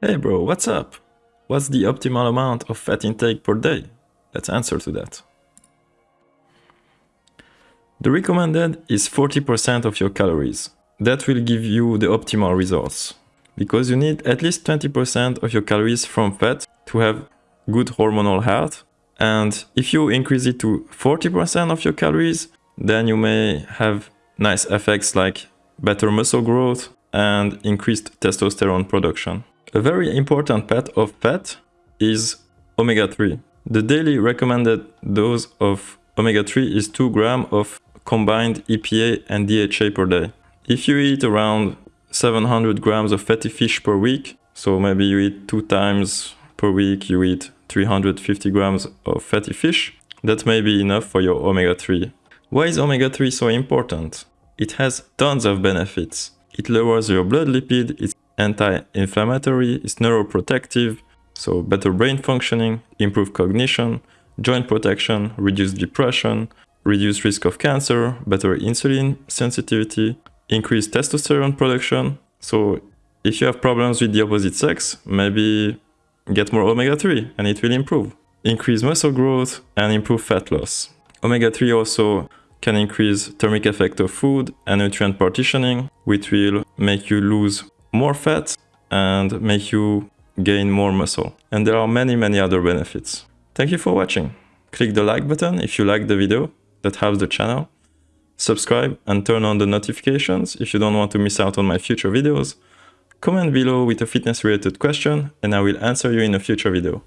Hey bro, what's up? What's the optimal amount of fat intake per day? Let's answer to that. The recommended is 40% of your calories. That will give you the optimal results. Because you need at least 20% of your calories from fat to have good hormonal health. And if you increase it to 40% of your calories, then you may have nice effects like better muscle growth and increased testosterone production. A very important part of fat is omega-3. The daily recommended dose of omega-3 is 2 gram of combined EPA and DHA per day. If you eat around 700 grams of fatty fish per week, so maybe you eat two times per week, you eat 350 grams of fatty fish, that may be enough for your omega-3. Why is omega-3 so important? It has tons of benefits. It lowers your blood lipid, it's anti-inflammatory, it's neuroprotective, so better brain functioning, improved cognition, joint protection, reduce depression, reduce risk of cancer, better insulin sensitivity, increase testosterone production. So if you have problems with the opposite sex, maybe get more omega-3 and it will improve. Increase muscle growth and improve fat loss. Omega-3 also can increase thermic effect of food and nutrient partitioning, which will make you lose more fat and make you gain more muscle. And there are many, many other benefits. Thank you for watching. Click the like button if you like the video that helps the channel. Subscribe and turn on the notifications if you don't want to miss out on my future videos. Comment below with a fitness related question and I will answer you in a future video.